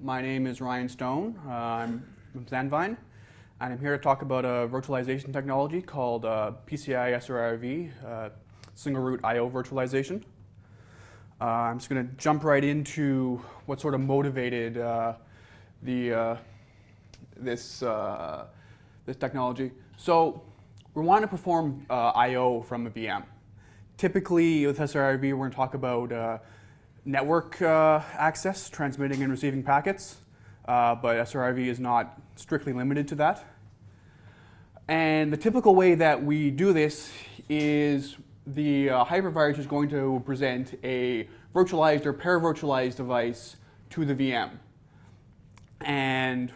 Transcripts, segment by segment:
My name is Ryan Stone. Uh, I'm from Sandvine, and I'm here to talk about a virtualization technology called uh, PCI SRIOV, uh, single root I.O. virtualization. Uh, I'm just going to jump right into what sort of motivated uh, the uh, this this technology. So we want to perform I.O. from a VM. Typically, with SRIOV, we're going to talk about network uh, access, transmitting and receiving packets, uh, but SRIOV is not strictly limited to that. And the typical way that we do this is the uh, hypervisor is going to present a virtualized or para-virtualized device to the VM. And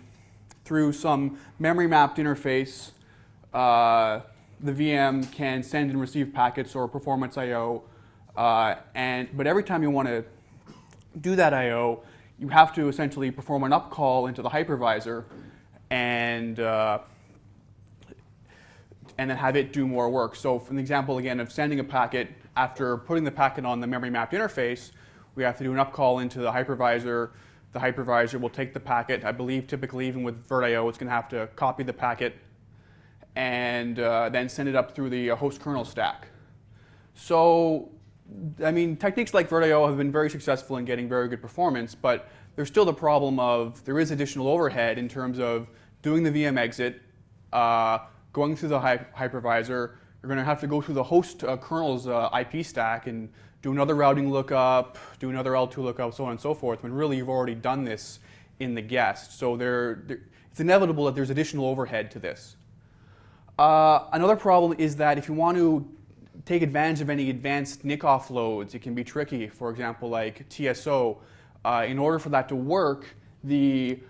through some memory mapped interface, uh, the VM can send and receive packets or performance I.O. Uh, and, but every time you want to do that I.O., you have to essentially perform an up call into the hypervisor and, uh, and then have it do more work. So for an example, again, of sending a packet, after putting the packet on the memory mapped interface, we have to do an up call into the hypervisor. The hypervisor will take the packet. I believe typically even with VirtIO, it's going to have to copy the packet and uh, then send it up through the host kernel stack. So I mean, techniques like VirtIO have been very successful in getting very good performance, but there's still the problem of there is additional overhead in terms of doing the VM exit, uh, going through the hypervisor. You're going to have to go through the host uh, kernel's uh, IP stack and do another routing lookup, do another L2 lookup, so on and so forth, when really you've already done this in the guest. So there, there it's inevitable that there's additional overhead to this. Uh, another problem is that if you want to take advantage of any advanced NIC offloads. It can be tricky, for example, like TSO. Uh, in order for that to work, the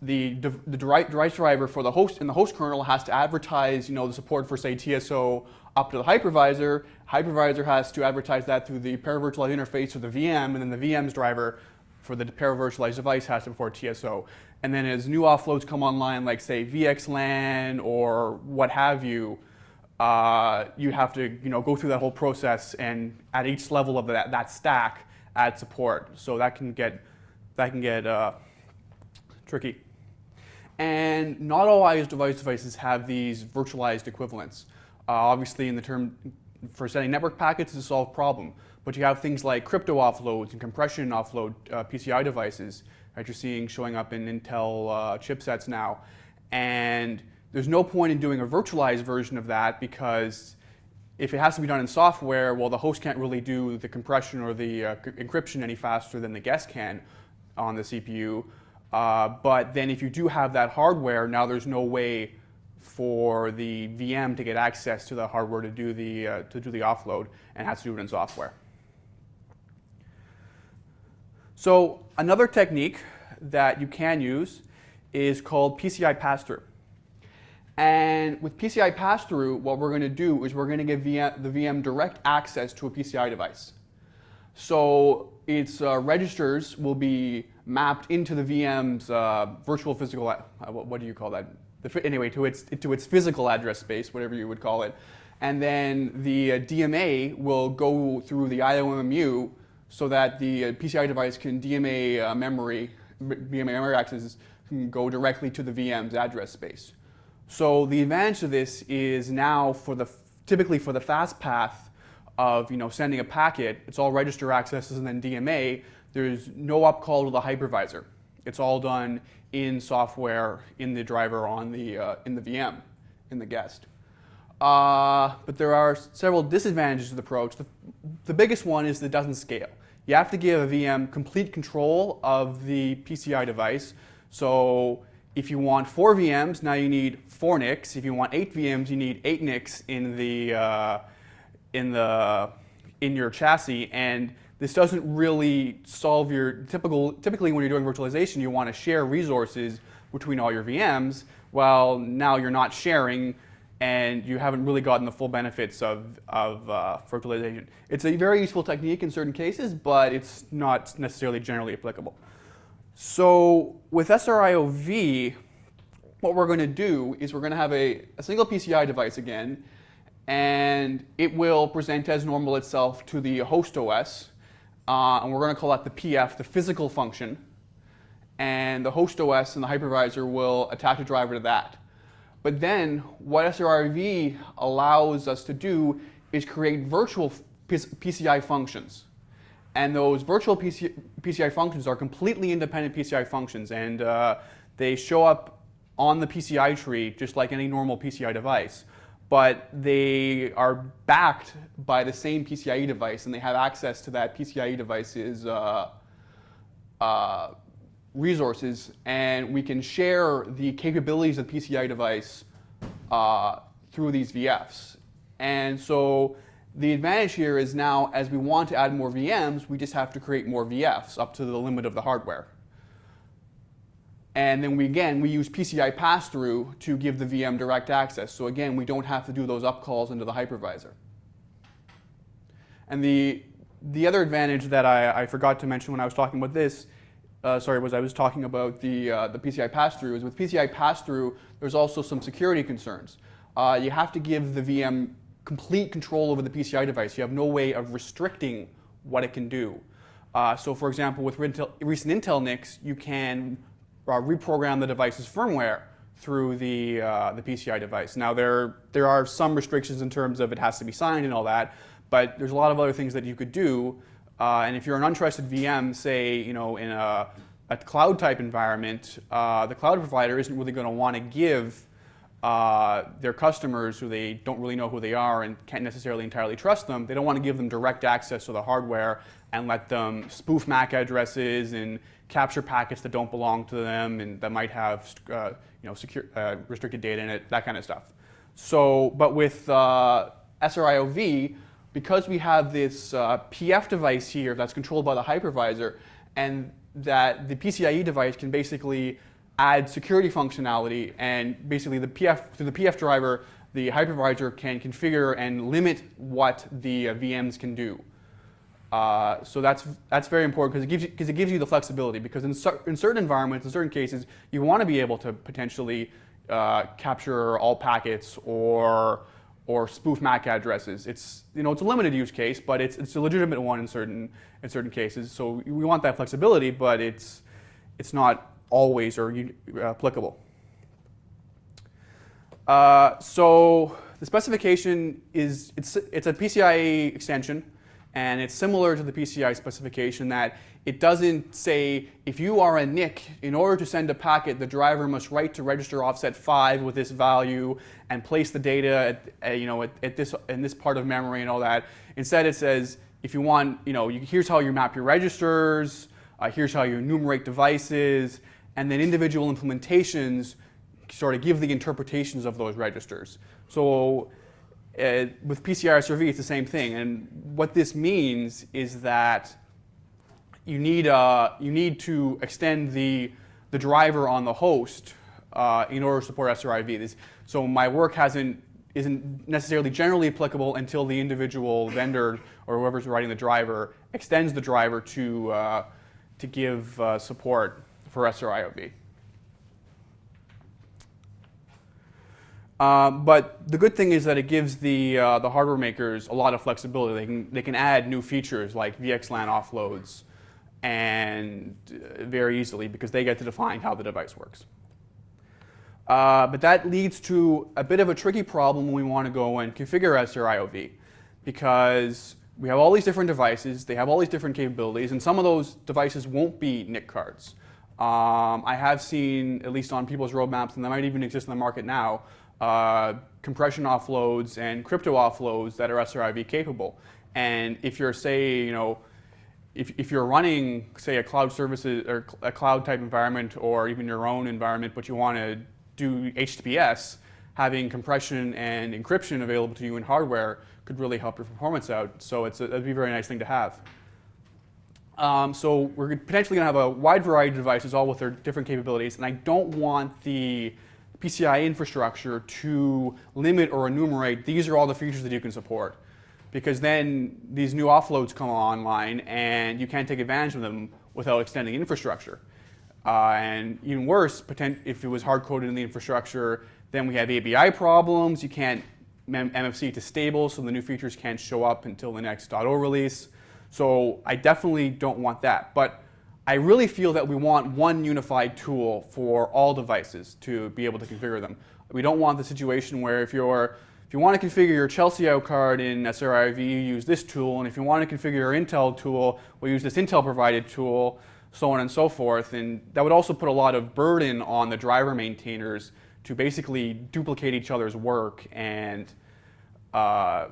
the, the device driver for the host in the host kernel has to advertise, you know, the support for say TSO up to the hypervisor. Hypervisor has to advertise that through the para-virtualized interface or the VM, and then the VM's driver for the para-virtualized device has to support TSO. And then as new offloads come online, like say VXLAN or what have you, uh, you have to you know, go through that whole process and at each level of that, that stack add support. So that can get, that can get uh, tricky. And not all IOS device devices have these virtualized equivalents. Uh, obviously in the term for sending network packets is a solved problem. But you have things like crypto offloads and compression offload uh, PCI devices that you're seeing showing up in Intel uh, chipsets now. And there's no point in doing a virtualized version of that because if it has to be done in software, well, the host can't really do the compression or the uh, encryption any faster than the guest can on the CPU. Uh, but then if you do have that hardware, now there's no way for the VM to get access to the hardware to do the, uh, to do the offload and has to do it in software. So another technique that you can use is called PCI pass-through. And with PCI pass-through, what we're going to do is we're going to give VM, the VM direct access to a PCI device. So its uh, registers will be mapped into the VM's uh, virtual physical, uh, what, do you call that? The, anyway, to its, to its physical address space, whatever you would call it. And then the uh, DMA will go through the IOMMU so that the uh, PCI device can DMA uh, memory, DMA memory access can go directly to the VM's address space. So the advantage of this is now for the typically for the fast path of you know sending a packet, it's all register accesses and then DMA. There's no up call to the hypervisor. It's all done in software in the driver on the uh, in the VM in the guest. Uh, but there are several disadvantages to the approach. The, the biggest one is that it doesn't scale. You have to give a VM complete control of the PCI device. So if you want four VMs, now you need four NICs. If you want eight VMs, you need eight NICs in the uh, in the in your chassis. And this doesn't really solve your typical. Typically, when you're doing virtualization, you want to share resources between all your VMs. Well, now you're not sharing, and you haven't really gotten the full benefits of of uh, virtualization. It's a very useful technique in certain cases, but it's not necessarily generally applicable. So with SRIOV, what we're going to do is we're going to have a, a single PCI device again, and it will present as normal itself to the host OS, uh, and we're going to call that the PF, the physical function. and the host OS and the hypervisor will attach a driver to that. But then what SRIOV allows us to do is create virtual PCI functions. And those virtual PC, PCI functions are completely independent PCI functions, and uh, they show up on the PCI tree just like any normal PCI device. But they are backed by the same PCIe device, and they have access to that PCIe device's uh, uh, resources, and we can share the capabilities of the PCI device uh, through these VFs. And so the advantage here is now, as we want to add more VMs, we just have to create more VFs up to the limit of the hardware. And then we, again, we use PCI pass-through to give the VM direct access. So again, we don't have to do those upcalls into the hypervisor. And the, the other advantage that I, I forgot to mention when I was talking about this, uh, sorry, was I was talking about the, uh, the PCI pass-through, is with PCI pass-through, there's also some security concerns. Uh, you have to give the VM complete control over the PCI device. You have no way of restricting what it can do. Uh, so for example, with recent Intel NICs, you can uh, reprogram the device's firmware through the, uh, the PCI device. Now there, there are some restrictions in terms of it has to be signed and all that, but there's a lot of other things that you could do. Uh, and if you're an untrusted VM, say, you know, in a, a cloud type environment, uh, the cloud provider isn't really going to want to give uh, their customers who they don't really know who they are and can't necessarily entirely trust them, they don't want to give them direct access to the hardware and let them spoof MAC addresses and capture packets that don't belong to them and that might have uh, you know, secure, uh, restricted data in it, that kind of stuff. So, but with uh, SRIOV, because we have this uh, PF device here that's controlled by the hypervisor and that the PCIe device can basically add security functionality and basically the PF, through the PF driver, the hypervisor can configure and limit what the uh, VMs can do. Uh, so that's, that's very important because it, gives you, cause it gives you the flexibility because in, in certain environments, in certain cases, you want to be able to potentially uh, capture all packets or, or spoof MAC addresses. It's, you know, it's a limited use case, but it's, it's a legitimate one in certain, in certain cases. So we want that flexibility, but it's, it's not always are applicable. Uh, so the specification is, it's, it's a PCIe extension, and it's similar to the PCI specification that it doesn't say if you are a NIC, in order to send a packet, the driver must write to register offset 5 with this value and place the data at, you know, at, at, this, in this part of memory and all that. Instead it says if you want, you know, here's how you map your registers, uh, here's how you enumerate devices, and then individual implementations sort of give the interpretations of those registers. So uh, with PCI SRV, it's the same thing. And what this means is that you need, uh, you need to extend the, the driver on the host uh, in order to support SRIV. This, so my work hasn't, isn't necessarily generally applicable until the individual vendor or whoever's writing the driver extends the driver to, uh, to give uh, support for SRIOV. Um, but the good thing is that it gives the, uh, the hardware makers a lot of flexibility. They can, they can add new features like VXLAN offloads and uh, very easily because they get to define how the device works. Uh, but that leads to a bit of a tricky problem when we want to go and configure SRIOV because we have all these different devices, they have all these different capabilities, and some of those devices won't be NIC cards. Um, I have seen, at least on people's roadmaps, and they might even exist in the market now, uh, compression offloads and crypto offloads that are SRIV capable. And if you're, say, you know, if, if you're running, say, a cloud services or a cloud type environment or even your own environment, but you want to do HTTPS, having compression and encryption available to you in hardware could really help your performance out. So it's a, it'd be a very nice thing to have. Um, so we're potentially going to have a wide variety of devices, all with their different capabilities, and I don't want the PCI infrastructure to limit or enumerate these are all the features that you can support. Because then these new offloads come online and you can't take advantage of them without extending infrastructure. Uh, and even worse, if it was hard-coded in the infrastructure, then we have ABI problems. You can't MFC to stable, so the new features can't show up until the next .0 release. So I definitely don't want that. But I really feel that we want one unified tool for all devices to be able to configure them. We don't want the situation where if you're if you want to configure your Chelsio card in SRIV, you use this tool, and if you want to configure your Intel tool, we'll use this Intel provided tool, so on and so forth. And that would also put a lot of burden on the driver maintainers to basically duplicate each other's work and uh,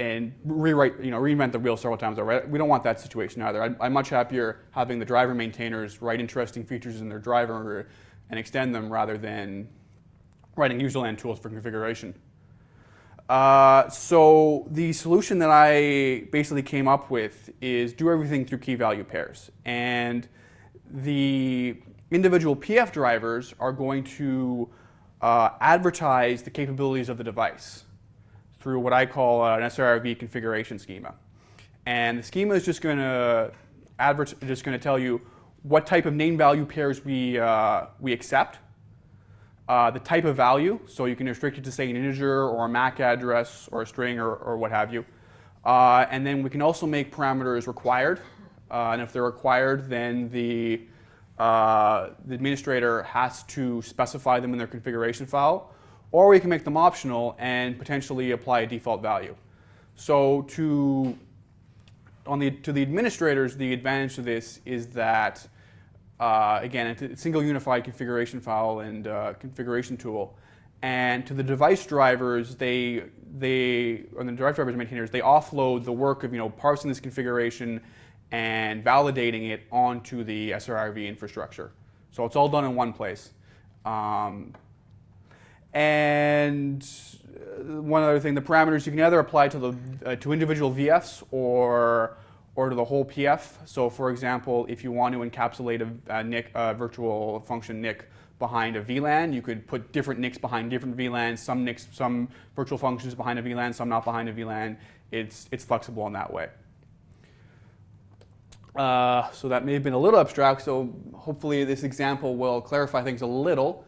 and rewrite, you know, reinvent the wheel several times over. We don't want that situation either. I'm, I'm, much happier having the driver maintainers write interesting features in their driver and extend them rather than writing userland tools for configuration. Uh, so the solution that I basically came up with is do everything through key value pairs. And the individual PF drivers are going to uh, advertise the capabilities of the device through what I call an SRIV configuration schema. And the schema is just going to just going to tell you what type of name value pairs we, uh, we accept, uh, the type of value, so you can restrict it to say an integer or a MAC address or a string or, or what have you. Uh, and then we can also make parameters required. Uh, and if they're required, then the, uh, the administrator has to specify them in their configuration file or we can make them optional and potentially apply a default value. So to, on the, to the administrators, the advantage of this is that, uh, again, it's a single unified configuration file and uh, configuration tool. And to the device drivers, they, they, or the device drivers maintainers, they offload the work of you know, parsing this configuration and validating it onto the SRIV infrastructure. So it's all done in one place. Um, and uh, one other thing, the parameters you can either apply to the uh, to individual VFs or or to the whole PF. So for example, if you want to encapsulate a, a NIC, a virtual function NIC behind a VLAN, you could put different NICs behind different VLANs, some NICs, some virtual functions behind a VLAN, some not behind a VLAN. It's, it's flexible in that way. Uh, so that may have been a little abstract, so hopefully this example will clarify things a little.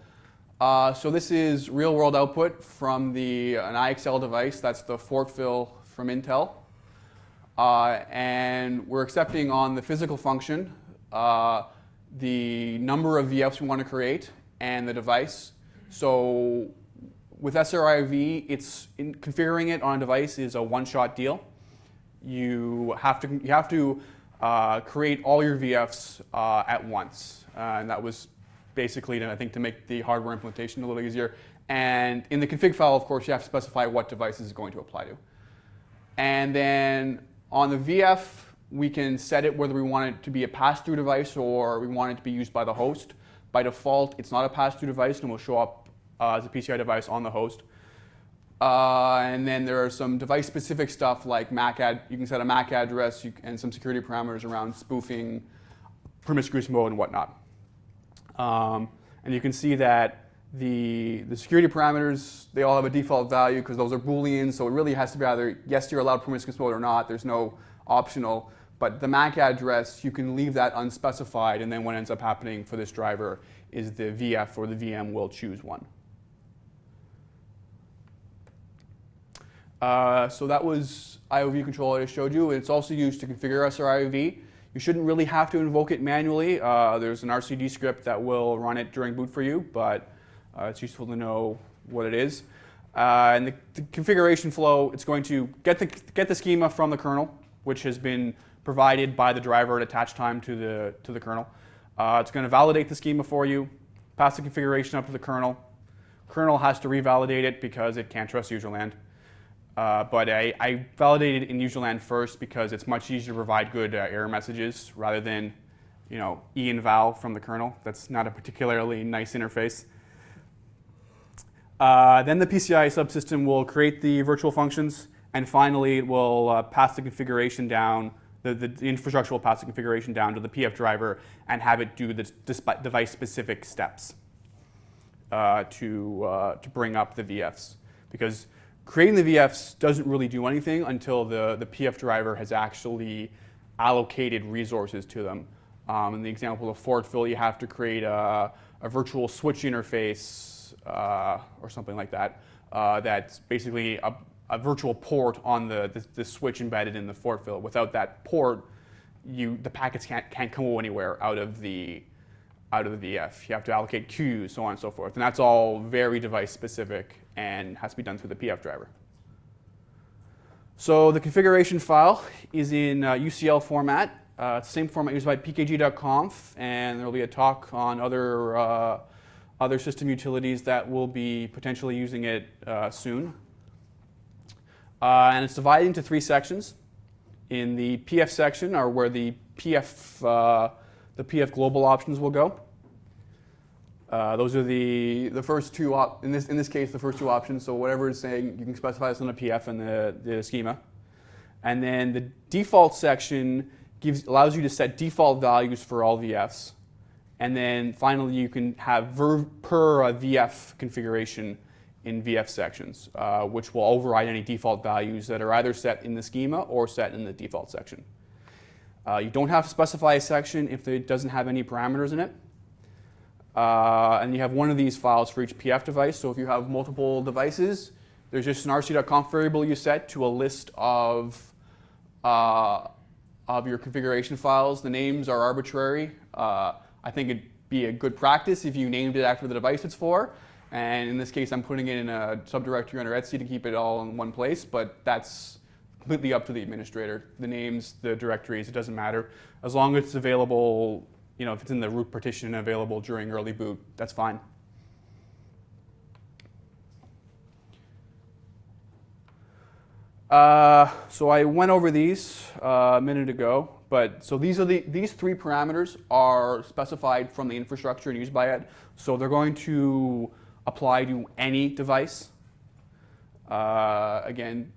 Uh, so this is real world output from the, an IXL device. That's the Fortville from Intel. Uh, and we're accepting on the physical function uh, the number of VFs we want to create and the device. So with SRIV, it's in, configuring it on a device is a one-shot deal. You have to, you have to uh, create all your VFs uh, at once. Uh, and that was basically, to, I think, to make the hardware implementation a little easier. And in the config file, of course, you have to specify what device is going to apply to. And then on the VF, we can set it whether we want it to be a pass-through device or we want it to be used by the host. By default, it's not a pass-through device and will show up uh, as a PCI device on the host. Uh, and then there are some device-specific stuff like MAC ad. You can set a MAC address and some security parameters around spoofing, promiscuous mode, and whatnot. Um, and you can see that the, the security parameters, they all have a default value because those are Boolean, so it really has to be either yes, you're allowed promiscuous mode or not. There's no optional. But the MAC address, you can leave that unspecified, and then what ends up happening for this driver is the VF or the VM will choose one. Uh, so that was IOV control I just showed you. It's also used to configure SRIOV. You shouldn't really have to invoke it manually. Uh, there's an rc.d script that will run it during boot for you, but uh, it's useful to know what it is. Uh, and the, the, configuration flow, it's going to get the, get the schema from the kernel, which has been provided by the driver at attach time to the, to the kernel. Uh, it's going to validate the schema for you, pass the configuration up to the kernel. Kernel has to revalidate it because it can't trust userland. Uh, but I, I, validated in userland first because it's much easier to provide good uh, error messages rather than you know, E and val from the kernel. That's not a particularly nice interface. Uh, then the PCI subsystem will create the virtual functions, and finally it will uh, pass the configuration down, the, the, infrastructure will pass the configuration down to the PF driver and have it do the device-specific steps uh, to, uh, to bring up the VFs. Because creating the VFs doesn't really do anything until the, the PF driver has actually allocated resources to them. Um, in the example of Fortville, you have to create a, a virtual switch interface uh, or something like that. Uh, that's basically a, a, virtual port on the, the, the, switch embedded in the Fortville. Without that port, you the packets can't can't go anywhere out of the out of the VF. You have to allocate queues, so on and so forth, and that's all very device specific and has to be done through the PF driver. So the configuration file is in uh, UCL format. Uh, it's the same format used by pkg.conf, and there will be a talk on other, uh, other system utilities that will be potentially using it uh, soon. Uh, and it's divided into three sections. In the PF section are where the PF, uh, the PF global options will go. Uh, those are the, the first two, op in, this, in this case, the first two options. So whatever it's saying, you can specify this on the PF and the, the schema. And then the default section gives, allows you to set default values for all VFs. And then finally, you can have ver per VF configuration in VF sections, uh, which will override any default values that are either set in the schema or set in the default section. Uh, you don't have to specify a section if it doesn't have any parameters in it. Uh, and you have one of these files for each PF device. So if you have multiple devices, there's just an rc.conf variable you set to a list of, uh, of your configuration files. The names are arbitrary. Uh, I think it'd be a good practice if you named it after the device it's for. And in this case, I'm putting it in a subdirectory under etc to keep it all in one place, but that's completely up to the administrator. The names, the directories, it doesn't matter. As long as it's available you know, if it's in the root partition and available during early boot, that's fine. Uh, so I went over these uh, a minute ago, but so these are the these three parameters are specified from the infrastructure and used by it. So they're going to apply to any device. Uh, again,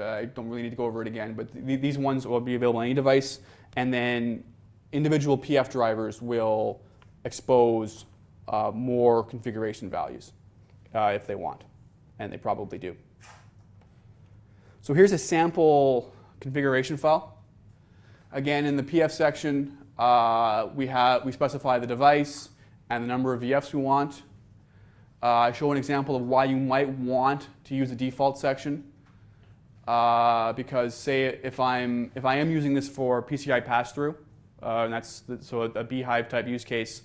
I don't really need to go over it again, but th these ones will be available on any device. And then individual PF drivers will expose uh, more configuration values uh, if they want, and they probably do. So here's a sample configuration file. Again, in the PF section, uh, we, have, we specify the device and the number of VFs we want. Uh, I show an example of why you might want to use the default section. Uh, because say if, I'm, if I am using this for PCI pass-through, uh, and that's the, so a, a bhyve type use case,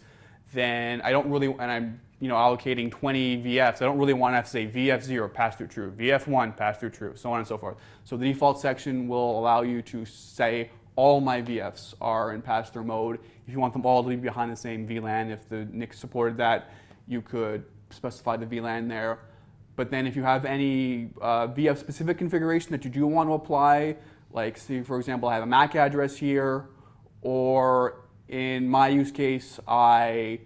then I don't really, and I'm you know allocating 20 VFs, I don't really want to have to say VF0 pass through true, VF1 pass through true, so on and so forth. So the default section will allow you to say all my VFs are in pass through mode. If you want them all to be behind the same VLAN, if the NIC supported that, you could specify the VLAN there. But then if you have any uh, VF specific configuration that you do want to apply, like say for example I have a MAC address here, or in my use case, I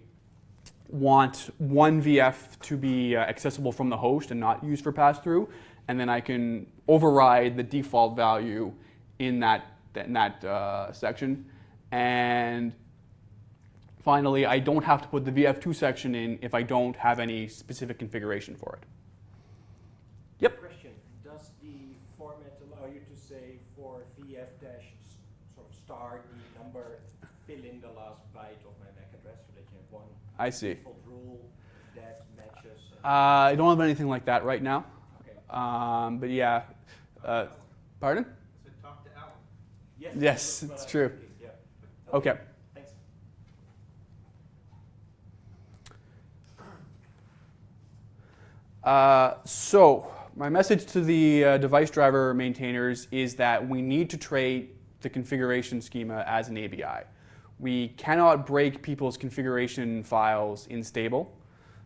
want one VF to be uh, accessible from the host and not used for pass-through, and then I can override the default value in that, in that uh, section. And finally, I don't have to put the VF2 section in if I don't have any specific configuration for it. Yep. Question, does the format allow you to say for VF dash sort of star number, fill in the last byte of my MAC address so that you have one I see. default rule that matches. Uh, I don't have anything like that right now. okay. Um, but yeah. Uh, pardon? So talk to Alan. Yes, yes, it's true. Yeah. Okay. Thanks. Uh, so my message to the uh, device driver maintainers is that we need to treat the configuration schema as an ABI. We cannot break people's configuration files in stable.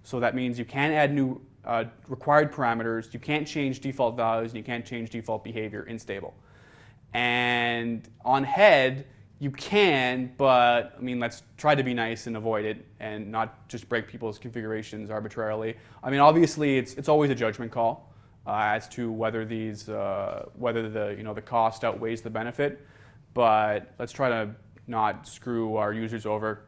So that means you can't add new uh, required parameters, you can't change default values, and you can't change default behavior in stable. And on head, you can, but I mean, let's try to be nice and avoid it and not just break people's configurations arbitrarily. I mean, obviously, it's, it's always a judgment call uh, as to whether these, uh, whether the, you know, the cost outweighs the benefit, but let's try to not screw our users over.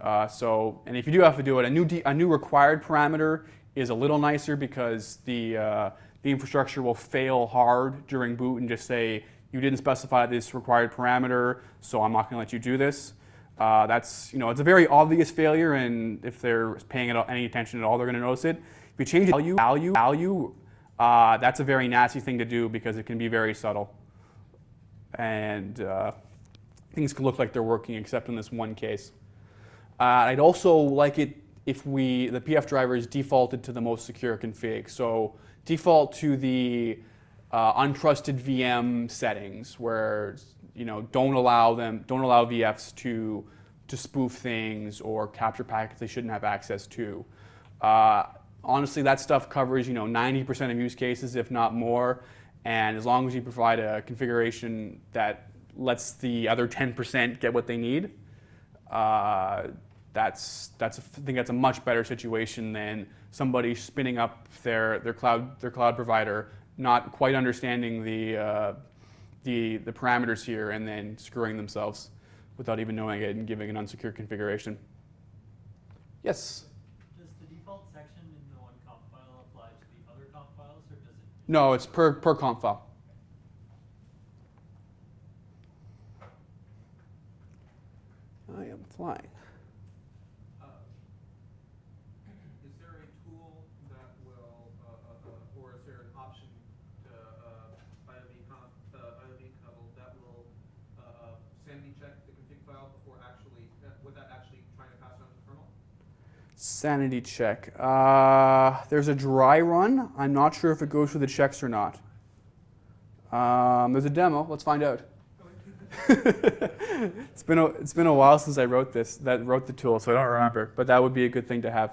Uh, so, and if you do have to do it, a new, a new required parameter is a little nicer because the, uh, the infrastructure will fail hard during boot and just say, you didn't specify this required parameter, so I'm not going to let you do this. Uh, that's, you know, it's a very obvious failure, and if they're paying any attention at all, they're going to notice it. If you change value, value, value, uh, that's a very nasty thing to do because it can be very subtle. And uh, things can look like they're working except in this one case. Uh, I'd also like it if we the PF driver is defaulted to the most secure config. So default to the uh, untrusted VM settings where you know don't allow them don't allow VFs to to spoof things or capture packets they shouldn't have access to. Uh, honestly, that stuff covers you know 90% of use cases, if not more. And as long as you provide a configuration that lets the other 10% get what they need, uh, that's that's a, I think that's a much better situation than somebody spinning up their their cloud their cloud provider, not quite understanding the uh, the the parameters here, and then screwing themselves without even knowing it and giving an unsecure configuration. Yes. Does the default section in the one conf file apply to the other conf files, or does it? No, it's per per conf file. I am flying. Uh, Is there a tool that will, uh, uh, uh, or is there an option to, uh, IOV con, uh, IOV kernel that will, sanity check the config file before actually, without actually trying to pass it on to the kernel? Sanity check. Uh, there's a dry run. I'm not sure if it goes through the checks or not. Um, there's a demo. Let's find out. it's been a, it's been a while since I wrote this. That wrote the tool, so I don't remember. But that would be a good thing to have.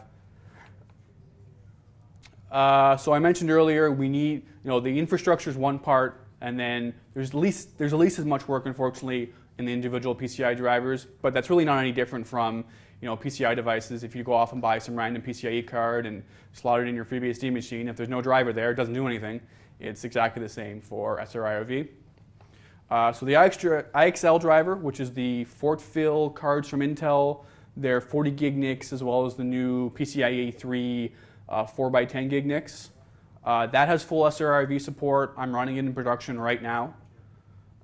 Uh, so I mentioned earlier we need you know the infrastructure is one part, and then there's at least there's at least as much work, unfortunately, in the individual PCI drivers. But that's really not any different from you know PCI devices. If you go off and buy some random PCIe card and slot it in your FreeBSD machine, if there's no driver there, it doesn't do anything. It's exactly the same for SRIOV. Uh, so the IXL driver, which is the Fortville cards from Intel, they're 40 gig NICs as well as the new PCIe 3 uh, 4x10 gig NICs. Uh, that has full SRIV support. I'm running it in production right now.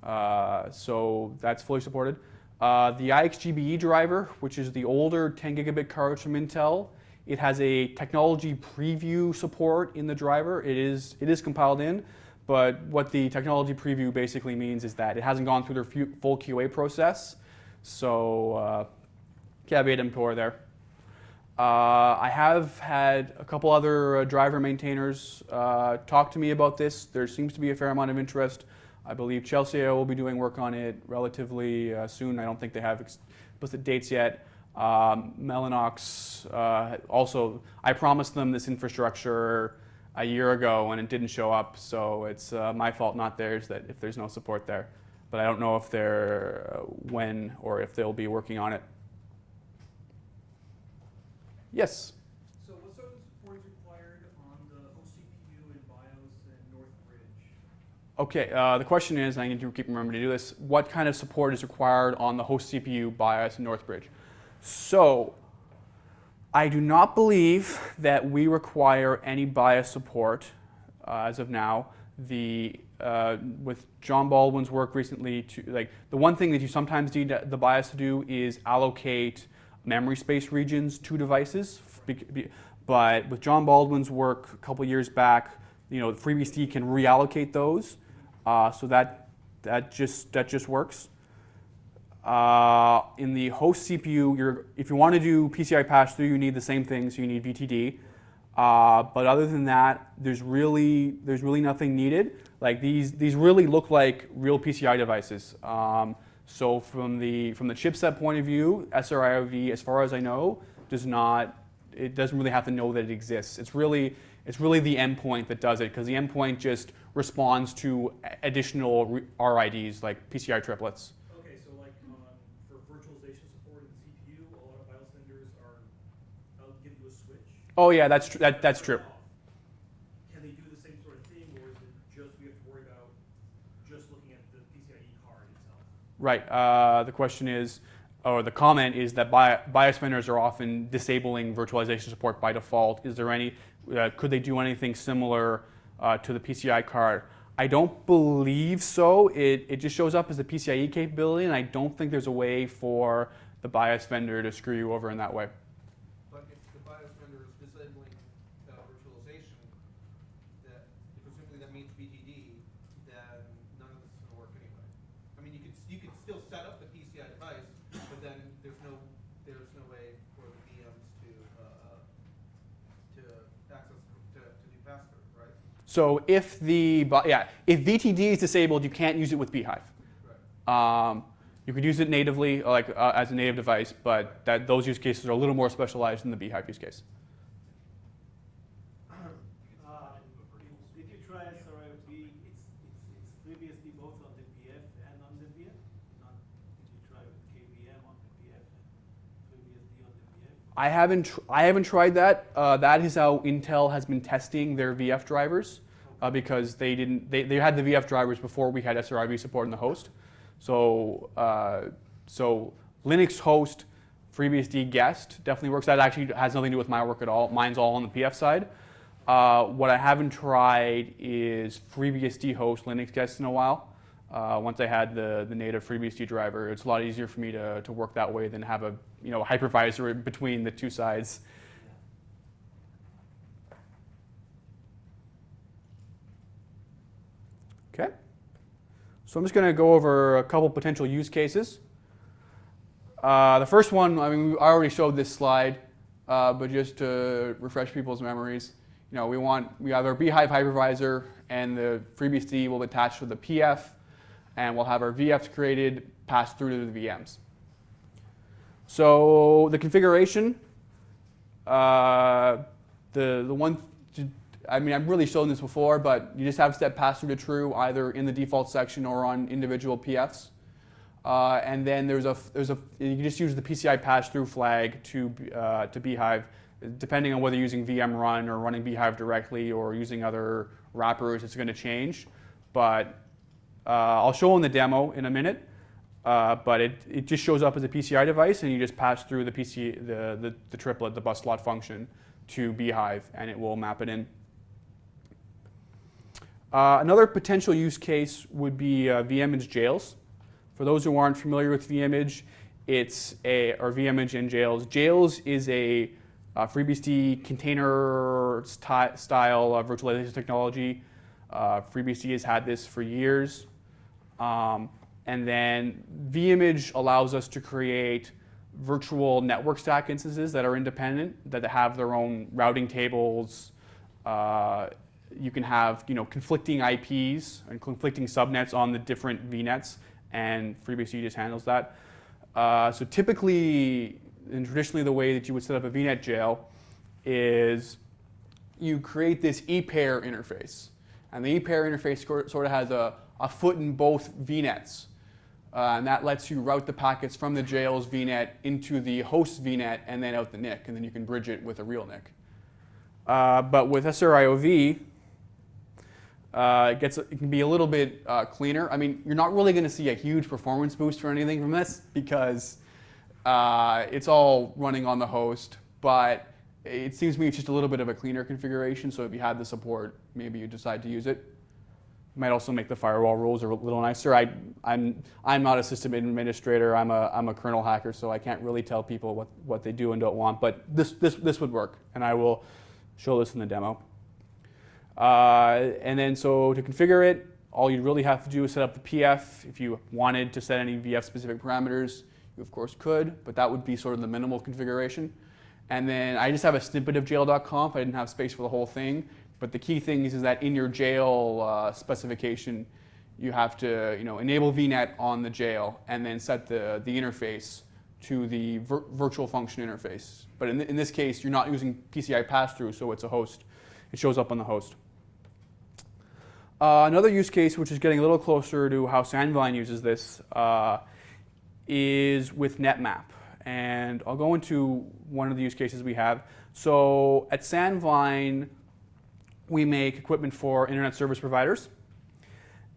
Uh, so that's fully supported. Uh, the IXGBE driver, which is the older 10 gigabit cards from Intel, it has a technology preview support in the driver. It is, it is compiled in, but what the technology preview basically means is that it hasn't gone through their full QA process. So, uh, caveat emptor there. Uh, I have had a couple other uh, driver maintainers uh, talk to me about this. There seems to be a fair amount of interest. I believe Chelsio will be doing work on it relatively uh, soon. I don't think they have explicit dates yet. Um, Mellanox uh, also, I promised them this infrastructure a year ago and it didn't show up, so it's uh, my fault, not theirs, that if there's no support there. But I don't know if they're uh, when or if they'll be working on it. Yes. So what sort of support is required on the host CPU in BIOS and Northbridge? Okay, uh, the question is, and I need to keep remembering to do this, what kind of support is required on the host CPU BIOS in Northbridge? So, I do not believe that we require any BIOS support uh, as of now. The uh, with John Baldwin's work recently, to like the one thing that you sometimes need the BIOS to do is allocate memory space regions to devices. But with John Baldwin's work a couple years back, you know, FreeBSD can reallocate those, uh, so that that just that just works. Uh, in the host CPU, if you want to do PCI pass-through, you need the same thing, so You need VTD. Uh, but other than that, there's really there's really nothing needed. Like these these really look like real PCI devices. Um, so from the from the chipset point of view, SRIOV, as far as I know, does not it doesn't really have to know that it exists. It's really it's really the endpoint that does it because the endpoint just responds to additional RIDs like PCI triplets. Okay, so like on, for virtualization support in the CPU, a lot of BIOS vendors are, they'll give you a switch. Oh yeah, that's tr- that, that's true. Can they do the same sort of thing, or is it just, we have to worry about just looking at the PCIe card itself? Right. Uh, the question is, or the comment is that bi- BIOS vendors are often disabling virtualization support by default. Is there any? Uh, could they do anything similar uh, to the PCI card? I don't believe so. It, it just shows up as a PCIe capability, and I don't think there's a way for the BIOS vendor to screw you over in that way. But if the BIOS vendor is disabling, uh, virtualization, that, presumably that means VTD, then none of this is gonna work anyway. I mean, you could, you could still set up the PCIe So if the yeah, if VTD is disabled, you can't use it with bhyve. Um, you could use it natively, like uh, as a native device, but that those use cases are a little more specialized than the bhyve use case. Uh, Did you try SRIOV? It's, it's, it's FreeBSD both on the PF and on the VF? Not, did you try with KVM on the PF and FreeBSD on the VF? I haven't I haven't tried that. Uh, that is how Intel has been testing their VF drivers uh, because they didn't they, they had the VF drivers before we had SRIV support in the host. So uh, so Linux host FreeBSD guest definitely works. That actually has nothing to do with my work at all. Mine's all on the PF side. Uh, what I haven't tried is FreeBSD host Linux guest in a while. Uh, once I had the, the native FreeBSD driver, it's a lot easier for me to, to work that way than have a you know hypervisor between the two sides. Okay. So I'm just going to go over a couple potential use cases. Uh, the first one, I mean, I already showed this slide, uh, but just to refresh people's memories, you know, we want we have our bhyve hypervisor, and the FreeBSD will attach to the PF, and we'll have our VFs created, passed through to the VMs. So the configuration, uh, the the one, I mean, I've really shown this before, but you just have step pass through to true either in the default section or on individual PFs. Uh, and then there's a there's a you can just use the PCI pass through flag to uh, to bhyve, depending on whether you're using VM run or running bhyve directly or using other wrappers. It's going to change, but uh, I'll show in the demo in a minute. Uh, but it, it just shows up as a PCI device, and you just pass through the PC the, the, the triplet, the bus slot function, to bhyve, and it will map it in. Uh, another potential use case would be uh, vimage jails. For those who aren't familiar with vimage, it's a or vimage and jails. Jails is a uh, FreeBSD container style uh, virtualization technology. Uh, FreeBSD has had this for years. Um, and then vimage allows us to create virtual network stack instances that are independent, that have their own routing tables. Uh, you can have you know conflicting IPs and conflicting subnets on the different VNets, and FreeBSD just handles that. Uh, so typically, and traditionally, the way that you would set up a VNet jail is you create this e-pair interface, and the e-pair interface sort of has a, a foot in both VNets. Uh, and that lets you route the packets from the jail's VNet into the host VNet and then out the NIC, and then you can bridge it with a real NIC. Uh, but with SRIOV, uh, it, gets, it can be a little bit uh, cleaner. I mean, you're not really going to see a huge performance boost or anything from this because uh, it's all running on the host, but it seems to me it's just a little bit of a cleaner configuration, so if you had the support, maybe you decide to use it might also make the firewall rules a little nicer. I, I'm, I'm not a system administrator. I'm a, I'm a kernel hacker, so I can't really tell people what, what they do and don't want. But this, this, this would work, and I will show this in the demo. Uh, and then so to configure it, all you really have to do is set up the PF. If you wanted to set any VF-specific parameters, you of course could, but that would be sort of the minimal configuration. And then I just have a snippet of jail.conf. I didn't have space for the whole thing. But the key thing is, is that in your jail uh, specification, you have to you know, enable VNet on the jail and then set the, the interface to the vir virtual function interface. But in, th in this case, you're not using PCI pass-through, so it's a host. It shows up on the host. Uh, another use case, which is getting a little closer to how Sandvine uses this, uh, is with NetMap. And I'll go into one of the use cases we have. So at Sandvine, we make equipment for internet service providers.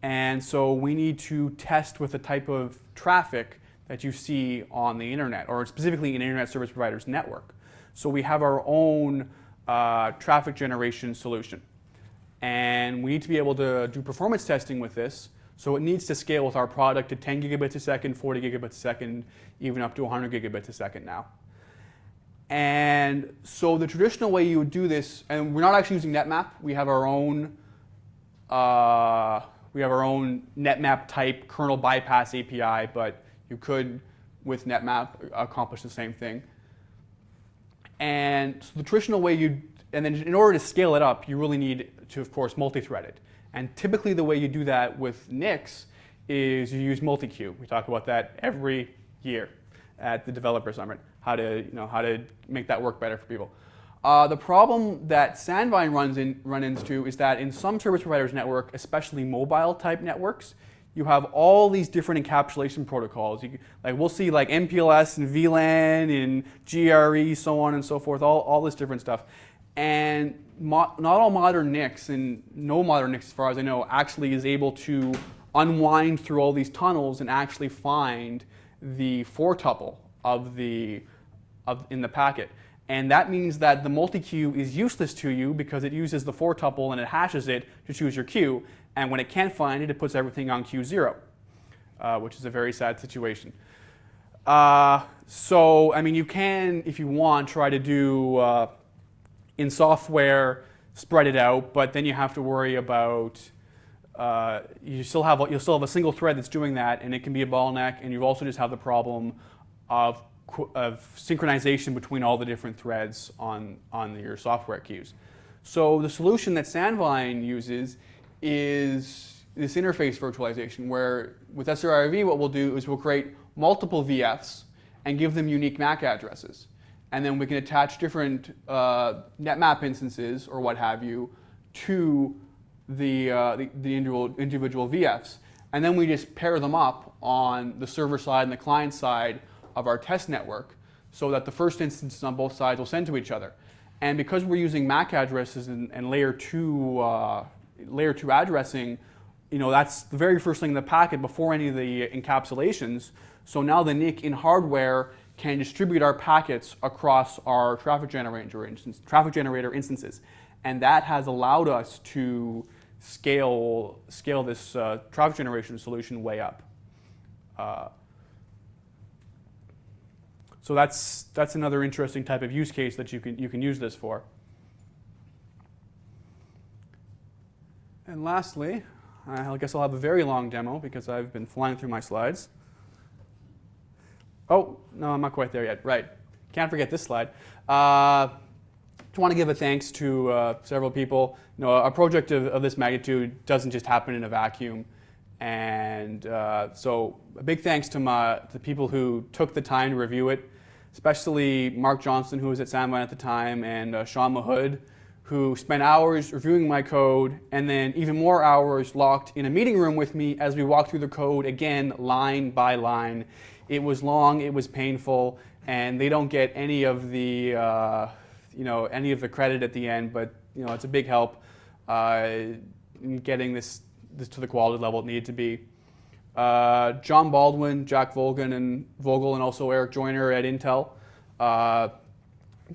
And so we need to test with the type of traffic that you see on the internet, or specifically an internet service provider's network. So we have our own uh, traffic generation solution. And we need to be able to do performance testing with this. So it needs to scale with our product to 10 gigabits a second, 40 gigabits a second, even up to 100 gigabits a second now. And so the traditional way you would do this, and we're not actually using NetMap. We have our own, uh, we have our own NetMap type kernel bypass API, but you could, with NetMap, accomplish the same thing. And so the traditional way you, and then in order to scale it up, you really need to, of course, multi-thread it. And typically the way you do that with NICs is you use multi-queue. We talk about that every year at the developer summit, how to, you know, how to make that work better for people. Uh, the problem that Sandvine runs in, run into is that in some service providers network, especially mobile type networks, you have all these different encapsulation protocols. You, like we'll see like MPLS and VLAN and GRE, so on and so forth, all, all this different stuff. And not all modern NICs, and no modern NICs as far as I know, actually is able to unwind through all these tunnels and actually find the four tuple of the of, in the packet. And that means that the multi-queue is useless to you because it uses the four tuple and it hashes it to choose your queue. And when it can't find it, it puts everything on queue zero, uh, which is a very sad situation. Uh, so, I mean, you can, if you want, try to do uh, in software, spread it out, but then you have to worry about uh, you still have you'll still have a single thread that's doing that, and it can be a bottleneck. And you also just have the problem of of synchronization between all the different threads on on your software queues. So the solution that Sandvine uses is this interface virtualization, where with SRIOV, what we'll do is we'll create multiple VFs and give them unique MAC addresses. And then we can attach different uh, NetMap instances or what have you to the, uh, the, the, individual, individual VFs. And then we just pair them up on the server side and the client side of our test network so that the first instances on both sides will send to each other. And because we're using MAC addresses and, and layer, two, uh, layer two addressing, you know, that's the very first thing in the packet before any of the encapsulations. So now the NIC in hardware can distribute our packets across our traffic generator, instance, traffic generator instances. And that has allowed us to scale, scale this uh, traffic generation solution way up. Uh, so that's, that's another interesting type of use case that you can, you can use this for. And lastly, I guess I'll have a very long demo because I've been flying through my slides. Oh, no, I'm not quite there yet. Right. Can't forget this slide. Uh, just want to give a thanks to uh, several people. You know, a project of, of, this magnitude doesn't just happen in a vacuum. And uh, so a big thanks to my, the people who took the time to review it, especially Mark Johnson, who was at Sandvine at the time, and uh, Sean Mahood, who spent hours reviewing my code and then even more hours locked in a meeting room with me as we walked through the code again, line by line. It was long, it was painful, and they don't get any of the, uh, you know, any of the credit at the end, but you know, it's a big help uh, in getting this, this to the quality level it needed to be. Uh, John Baldwin, Jack Volgan, and Vogel, and also Eric Joyner at Intel. Uh,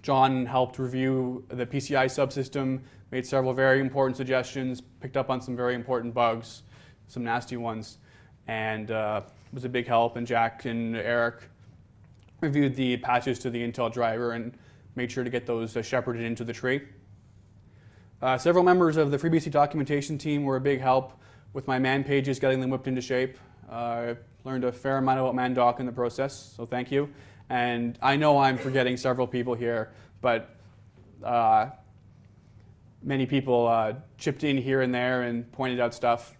John helped review the PCI subsystem, made several very important suggestions, picked up on some very important bugs, some nasty ones, and uh, was a big help. And Jack and Eric reviewed the patches to the Intel driver and made sure to get those uh, shepherded into the tree. Uh, several members of the FreeBSD documentation team were a big help with my man pages, getting them whipped into shape. Uh, I learned a fair amount about mandoc in the process, so thank you. And I know I'm forgetting several people here, but uh, many people uh, chipped in here and there and pointed out stuff.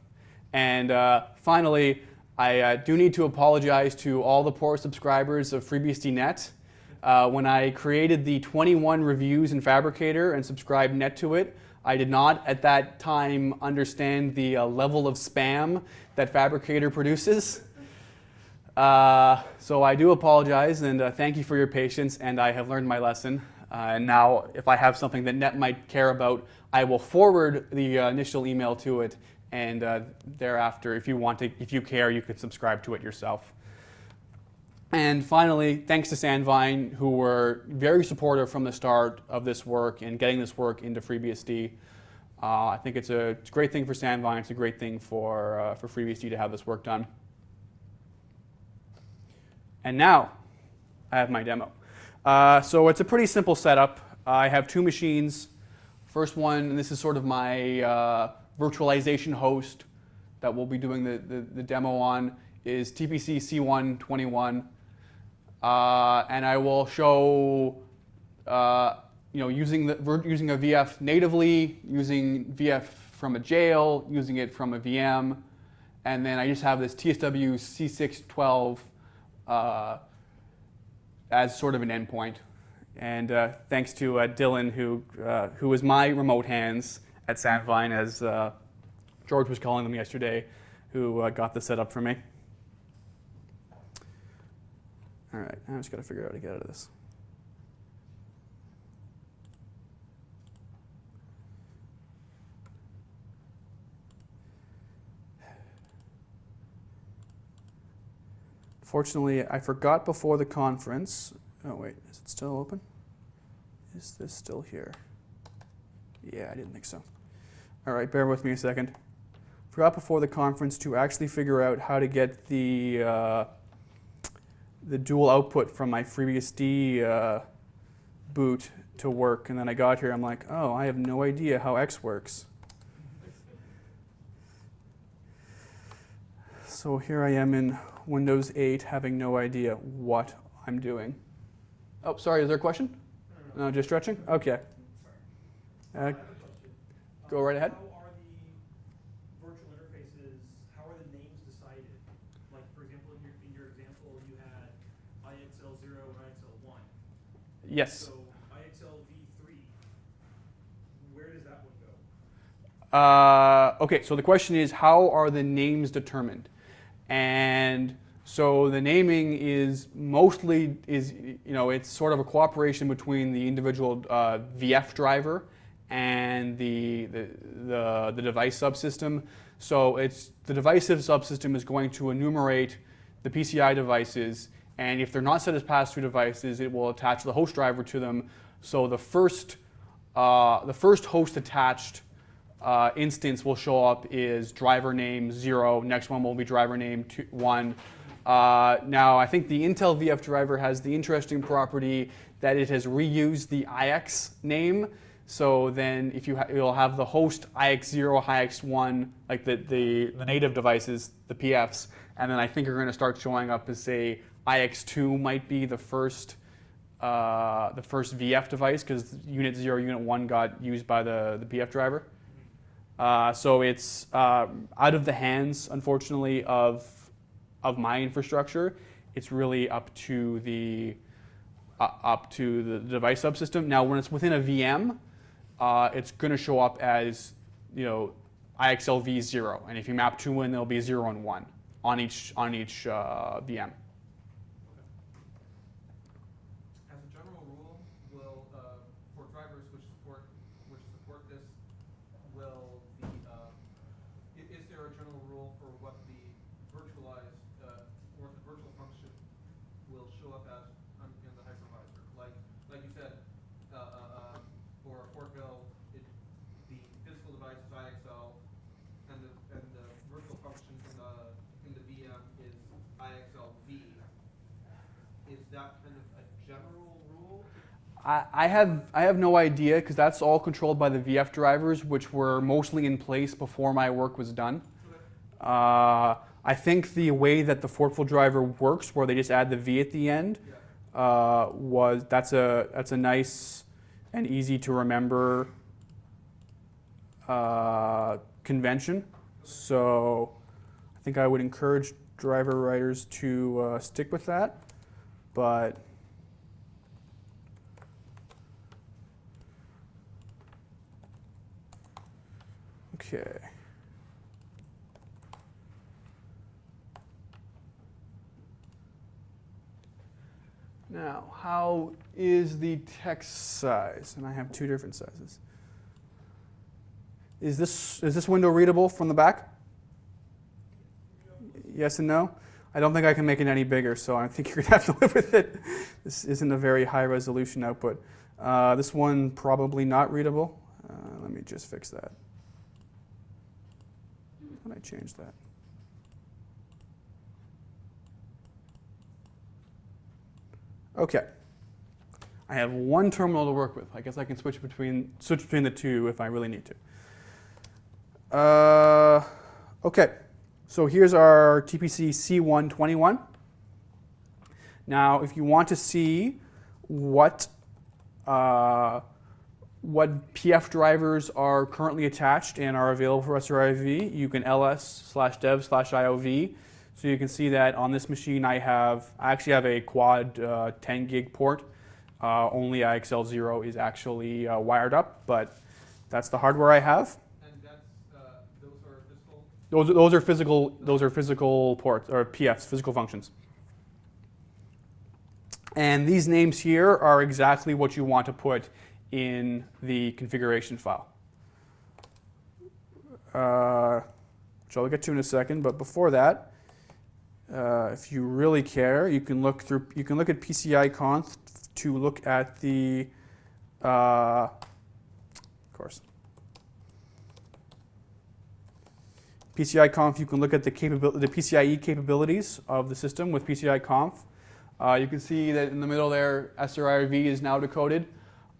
And uh, finally, I uh, do need to apologize to all the poor subscribers of FreeBSDNet. Uh, when I created the 21 reviews in Phabricator and subscribed net to it, I did not at that time understand the uh, level of spam that Phabricator produces. Uh, so I do apologize and uh, thank you for your patience and I have learned my lesson. Uh, and now if I have something that Net might care about, I will forward the uh, initial email to it and uh, thereafter, if you want to, if you care, you could subscribe to it yourself. And finally, thanks to Sandvine, who were very supportive from the start of this work and getting this work into FreeBSD. Uh, I think it's a, it's a, great thing for Sandvine. It's a great thing for, for FreeBSD to have this work done. And now I have my demo. Uh, so it's a pretty simple setup. I have two machines. First one, and this is sort of my uh, virtualization host that we'll be doing the, the, the demo on, is TPC C121. Uh, and I will show uh, you know, using the using a VF natively, using VF from a jail, using it from a VM, and then I just have this TSW C612 uh, as sort of an endpoint. And uh, thanks to uh, Dylan, who uh, who was my remote hands at Sandvine, as George was calling them yesterday, who got this set up for me. All right, I just got to figure out how to get out of this. Fortunately, I forgot before the conference. Oh, wait, is it still open? Is this still here? Yeah, I didn't think so. All right, bear with me a second. Forgot before the conference to actually figure out how to get the uh, the dual output from my FreeBSD uh, boot to work, and then I got here. I'm like, oh, I have no idea how X works. So here I am in Windows 8, having no idea what I'm doing. Oh, sorry. Is there a question? No, just stretching. Okay. Uh. Go right ahead. How are the virtual interfaces, how are the names decided? Like, for example, in your, in your example, you had IXL zero and IXL one. Yes. So IXL V three, where does that one go? Uh, okay, so the question is how are the names determined? And so the naming is mostly is you know it's sort of a cooperation between the individual uh, VF driver and the, the the the device subsystem. So it's the device subsystem is going to enumerate the PCI devices, and if they're not set as pass-through devices, it will attach the host driver to them. So the first uh, the first host attached uh, instance will show up is driver name zero. Next one will be driver name two, one. Uh, now, I think the Intel VF driver has the interesting property that it has reused the IX name. So then, if you ha- you'll have the host IX0, IX1, like the, the, the native devices, the PFs, and then I think you're going to start showing up as say IX2 might be the first uh, the first VF device because unit zero, unit one got used by the, the PF driver. Uh, so it's uh, out of the hands, unfortunately, of of my infrastructure. It's really up to the uh, up to the device subsystem. Now, when it's within a VM, uh, it's going to show up as you know IXLV zero, and if you map two in, there'll be zero and one on each on each uh, VM. As a general rule, will, uh, for drivers which support, which support this, will the, uh, i- is there a general rule for what the virtualized, uh, or the virtual function will show up as on, in the hypervisor? Like, like you said, uh, uh, uh, for Fortville, it, the physical device is IXL, and the, and the virtual function in the, in the VM is IXLV. Is that kind of a general rule? I, have I have no idea because that's all controlled by the VF drivers, which were mostly in place before my work was done. Uh, I think the way that the Fortville driver works, where they just add the V at the end, uh, was that's a that's a nice and easy to remember uh, convention. So I think I would encourage driver writers to uh, stick with that, but. Okay. Now, how is the text size? And I have two different sizes. Is this, is this window readable from the back? Yes and no? I don't think I can make it any bigger, so I think you're going to have to live with it. This isn't a very high resolution output. Uh, this one probably not readable. Uh, let me just fix that. Did I change that? Okay. I have one terminal to work with. I guess I can switch between switch between the two if I really need to. Uh, okay. So here's our TPC C121. Now, if you want to see what uh, what PF drivers are currently attached and are available for SRIOV, you can ls slash dev slash IOV. So you can see that on this machine I have, I actually have a quad uh, 10 gig port. Uh, only IXL0 is actually uh, wired up, but that's the hardware I have. And that's, uh, those are physical, Those, are- those are physical, those are physical ports, or PFs, physical functions. And these names here are exactly what you want to put in the configuration file. Uh, which I'll get to in a second, but before that, uh, if you really care, you can look through, you can look at PCI conf to look at the, uh, of course, PCI Conf, you can look at the, capabil- the PCIe capabilities of the system with PCI Conf. Uh, you can see that in the middle there, SRIOV is now decoded.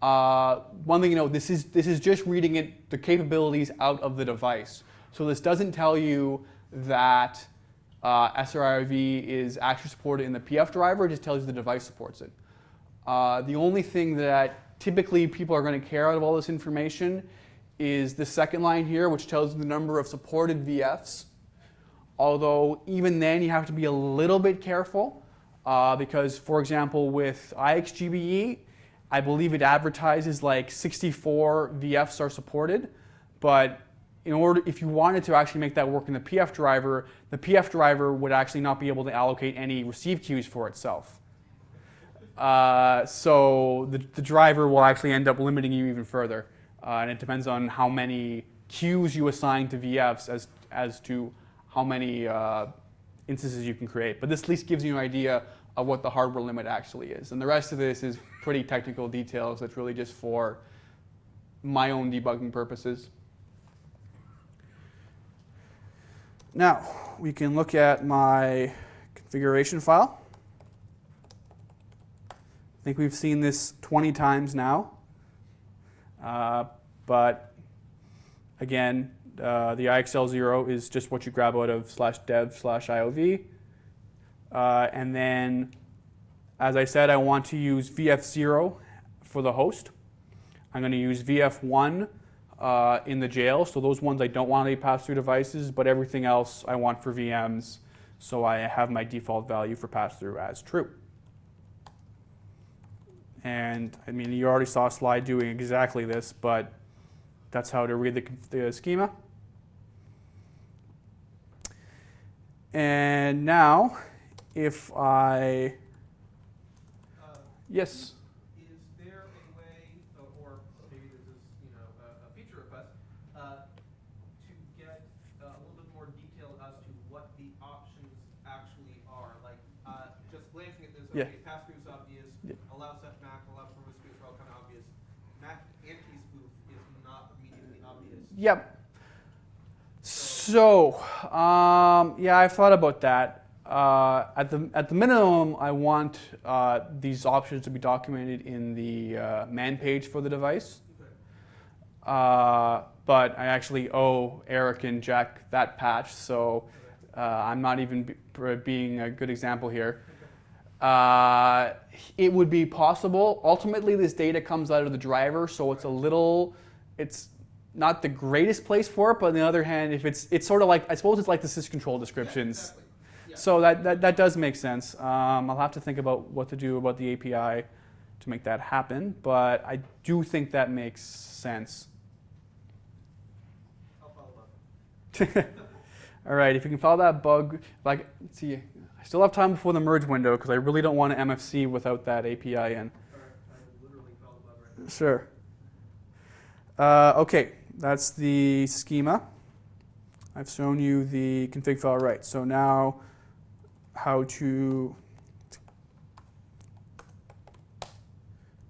Uh, one thing you know, this is, this is just reading it, the capabilities out of the device. So this doesn't tell you that uh, SRIOV is actually supported in the PF driver, it just tells you the device supports it. Uh, the only thing that typically people are going to care out of all this information is the second line here, which tells you the number of supported VFs. Although even then you have to be a little bit careful uh, because, for example, with IXGBE, I believe it advertises like 64 VFs are supported, but in order, if you wanted to actually make that work in the PF driver, the PF driver would actually not be able to allocate any receive queues for itself. Uh, so the, the driver will actually end up limiting you even further. Uh, and it depends on how many queues you assign to VFs as, as to how many uh, instances you can create. But this at least gives you an idea of what the hardware limit actually is. And the rest of this is pretty technical details that's really just for my own debugging purposes. Now, we can look at my configuration file. I think we've seen this 20 times now. Uh, but again, uh, the IXL0 is just what you grab out of slash dev slash IOV. Uh, and then, as I said, I want to use VF0 for the host. I'm going to use VF1 uh, in the jail. So those ones I don't want to be pass-through devices, but everything else I want for VMs. So I have my default value for pass-through as true. And I mean, you already saw a slide doing exactly this, but that's how to read the, the schema. And now, if I, yes, Is there a way, or maybe this is, you know, a, feature request, uh, to get uh, a little bit more detail as to what the options actually are? Like, uh, just glancing at this, Yeah. okay, pass-through is obvious, Yeah. allow set Mac, allow promiscuous are all kind of obvious. Mac anti-spoof is not immediately obvious. Yep. So, um, yeah, I've thought about that. Uh, at the at the minimum, I want uh, these options to be documented in the uh, man page for the device. Uh, but I actually owe Eric and Jack that patch, so uh, I'm not even be, being a good example here. It would be possible. Ultimately, this data comes out of the driver, so it's a little, it's not the greatest place for it. But on the other hand, if it's, it's sort of like, I suppose it's like the syscontrol descriptions. Yeah. So that, that, that does make sense. Um, I'll have to think about what to do about the API to make that happen, but I do think that makes sense. I'll follow up. All right, if you can follow that bug, like, let's see, I still have time before the merge window because I really don't want to MFC without that API in. All right, I literally follow right. Sure. Uh, okay, that's the schema. I've shown you the config file right. So now how to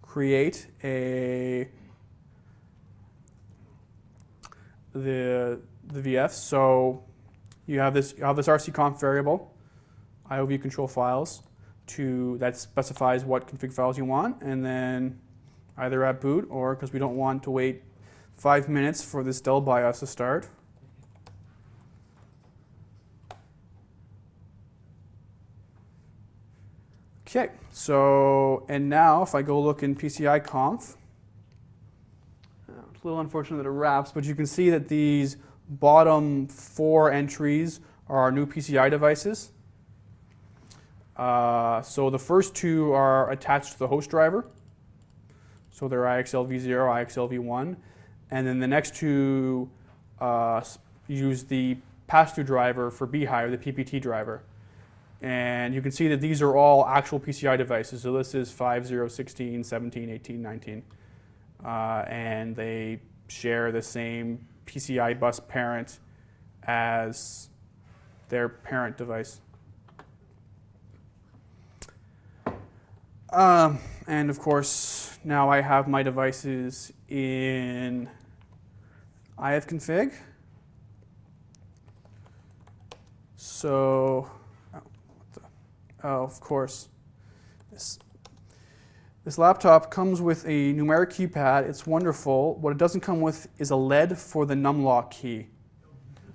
create a the the VFs. So you have this you have this rc.conf variable, IOV control files, to that specifies what config files you want, and then either at boot or because we don't want to wait five minutes for this Dell BIOS to start. Okay, so, and now if I go look in PCI conf, it's a little unfortunate that it wraps, but you can see that these bottom four entries are our new PCI devices. Uh, so the first two are attached to the host driver. So they're IXL v0, IXL v1. And then the next two uh, use the pass-through driver for bhyve, the PPT driver. And you can see that these are all actual PCI devices. So this is 5, 0, 16, 17, 18, 19. Uh, and they share the same PCI bus parent as their parent device. Um, and of course, now I have my devices in ifconfig. So, oh, of course, this, this laptop comes with a numeric keypad. It's wonderful. What it doesn't come with is a LED for the numlock key.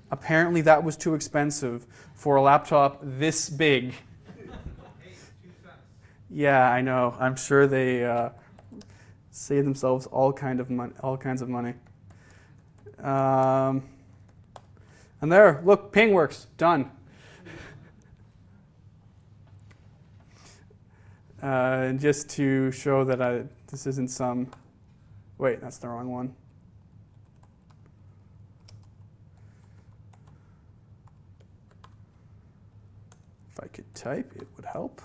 Apparently, that was too expensive for a laptop this big. Hey, two cents. Yeah, I know. I'm sure they uh, save themselves all kind of all kinds of money. Um, and there, look, ping works. Done. Uh, and just to show that I, this isn't some. Wait, that's the wrong one. If I could type, it would help.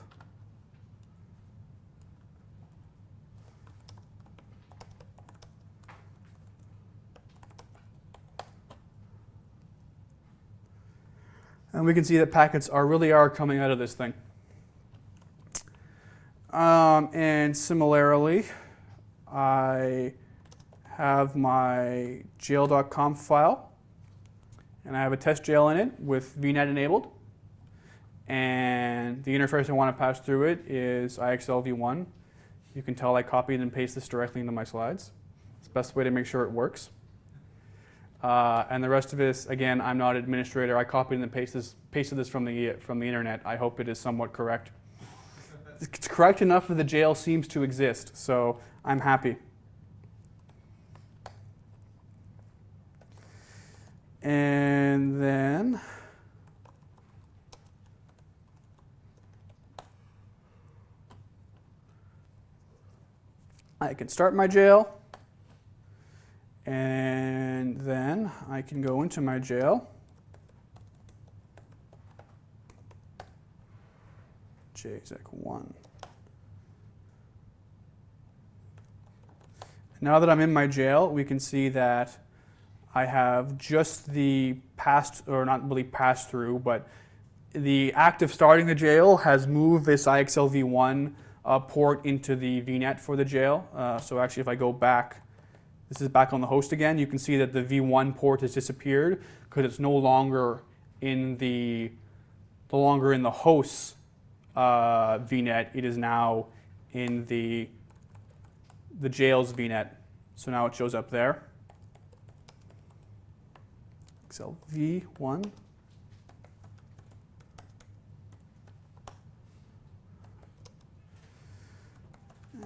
And we can see that packets are really are coming out of this thing. Um, and similarly, I have my jail.conf file, and I have a test jail in it with VNet enabled. And the interface I want to pass through it is IXL v1. You can tell I copied and pasted this directly into my slides. It's the best way to make sure it works. Uh, and the rest of this, again, I'm not an administrator. I copied and pasted this, pasted this from the from the internet. I hope it is somewhat correct. It's correct enough that the jail seems to exist, so I'm happy. And then I can start my jail. And then I can go into my jail. JZEC1. Now that I'm in my jail, we can see that I have just the passed, or not really passed through, but the act of starting the jail has moved this IXL v1 uh, port into the VNet for the jail. Uh, so actually, if I go back, this is back on the host again. You can see that the V1 port has disappeared because it's no longer in the no longer in the host's uh, VNet. It is now in the the jail's VNet. So now it shows up there. IXL v1.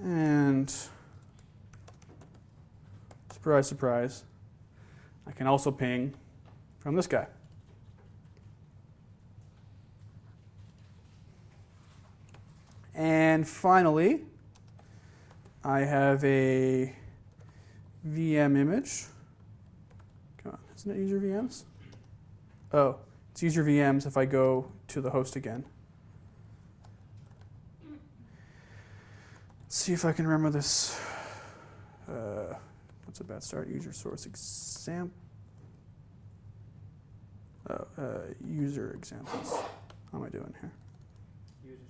And surprise, surprise, I can also ping from this guy. And finally, I have a VM image. Come on, isn't it user VMs? Oh, it's user VMs if I go to the host again. Let's see if I can remember this. Uh, what's a bad start? User source example. Oh, uh, user examples. How am I doing here?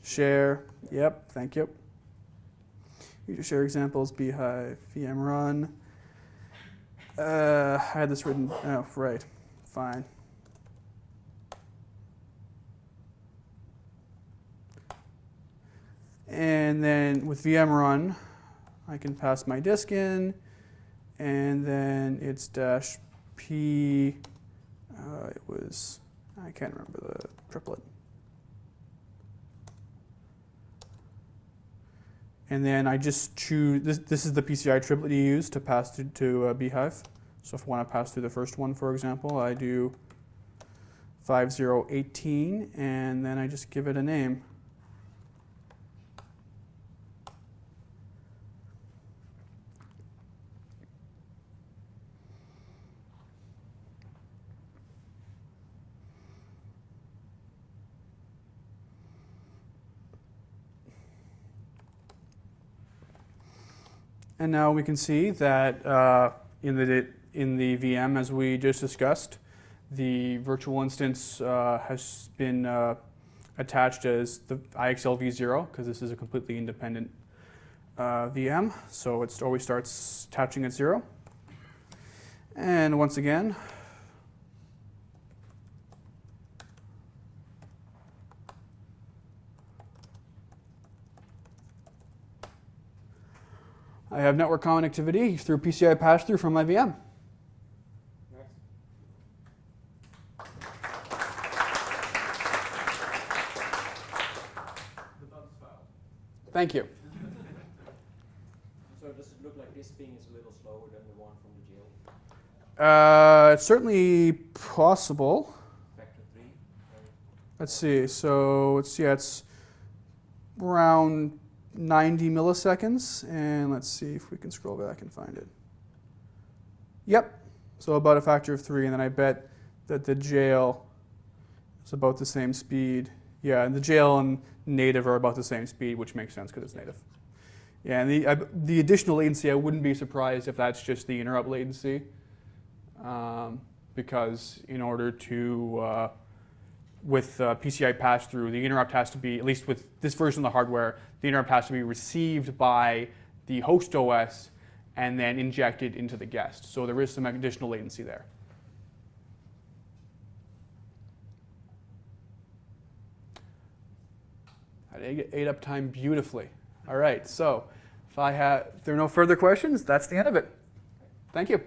Share. Yep. Thank you. User share examples. bhyve. VM run. Uh, I had this written. Oh, right. Fine. And then with VM run, I can pass my disk in, and then it's dash p. Uh, it was I can't remember the triplet. And then I just choose, this, this is the PCI triplet you use to pass through to uh, bhyve. So if I want to pass through the first one, for example, I do 5018 and then I just give it a name. And now we can see that uh, in, the, in the VM, as we just discussed, the virtual instance uh, has been uh, attached as the IXL v0 because this is a completely independent uh, VM. So it always starts attaching at zero. And once again, I have network connectivity through PCI pass-through from my VM. The bug's filed. Thank you. So does it look like this thing is a little slower than the one from the jail? Uh, it's certainly possible. Factor three? Let's see. So it's yeah, it's around 90 milliseconds, and let's see if we can scroll back and find it. Yep. So about a factor of three, and then I bet that the jail is about the same speed. Yeah, and the jail and native are about the same speed, which makes sense because it's native. Yeah, and the the additional latency, I wouldn't be surprised if that's just the interrupt latency, um, because in order to uh, with uh, PCI pass-through, the interrupt has to be, at least with this version of the hardware, the interrupt has to be received by the host OS and then injected into the guest. So there is some additional latency there. I ate up time beautifully. All right, so if I have, if there are no further questions, that's the end of it. Thank you.